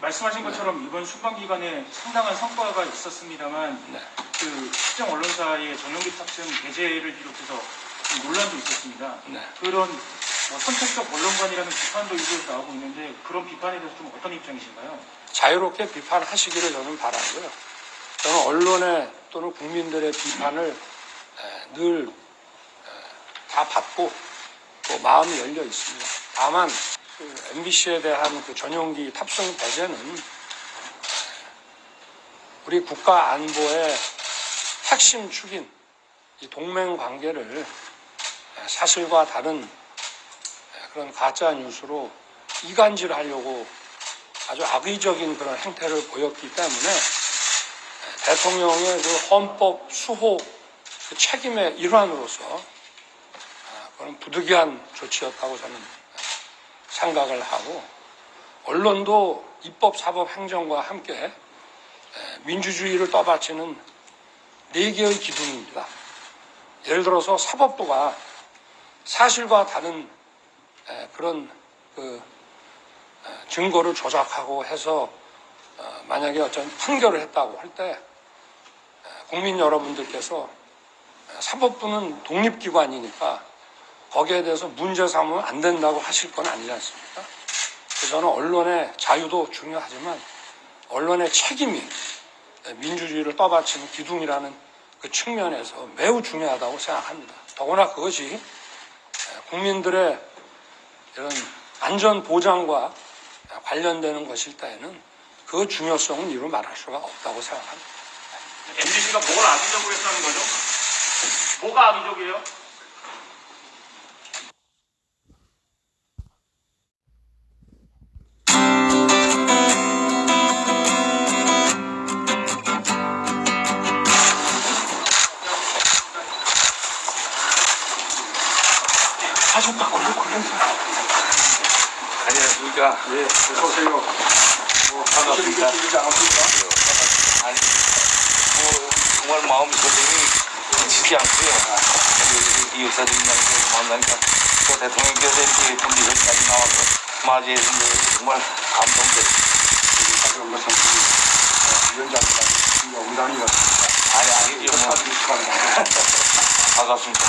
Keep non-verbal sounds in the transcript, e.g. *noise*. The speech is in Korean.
말씀하신 것처럼 이번 순방 기간에 상당한 성과가 있었습니다만 네. 그 특정 언론사의 전용기 탑승 배제를 비롯해서 좀 논란도 있었습니다. 네. 그런 뭐 선택적 언론관이라는 비판도 일부에서 나오고 있는데 그런 비판에 대해서 좀 어떤 입장이신가요? 자유롭게 비판하시기를 저는 바라고요. 저는 언론의 또는 국민들의 비판을 에, 늘다 받고 또 마음이 열려 있습니다. 다만 그 MBC에 대한 그 전용기 탑승 배제는 우리 국가 안보의 핵심 축인 이 동맹 관계를 사실과 다른 그런 가짜 뉴스로 이간질하려고 아주 악의적인 그런 행태를 보였기 때문에 대통령의 그 헌법 수호 그 책임의 일환으로서 아, 그런 부득이한 조치였다고 저는 생각을 하고 언론도 입법, 사법, 행정과 함께 민주주의를 떠받치는 네 개의 기둥입니다. 예를 들어서 사법부가 사실과 다른 에, 그런 그 에, 증거를 조작하고 해서 어, 만약에 어떤 판결을 했다고 할 때 국민 여러분들께서 사법부는 독립기관이니까 거기에 대해서 문제 삼으면 안 된다고 하실 건 아니지 않습니까? 저는 언론의 자유도 중요하지만 언론의 책임이 민주주의를 떠받치는 기둥이라는 그 측면에서 매우 중요하다고 생각합니다. 더구나 그것이 국민들의 이런 안전 보장과 관련되는 것일 때에는 그 중요성은 이루 말할 수가 없다고 생각합니다. MBC가 뭘 악의적으로 했다는 거죠? 뭐가 악의적이에요? 하셨다고 그러면서 안녕하십니까. 예, 어서오세요. 뭐, 반갑습니다. 아니, 뭐, 정말 마음 고생이 지지 않고요. 이, 장소에서 만나니까 또 대통령께서 이렇게 예쁜 미소까지 나와서 맞이해 준게 정말. 그런 것은 어. 아니, 아니죠. 뭐. *laughs* 반갑습니다.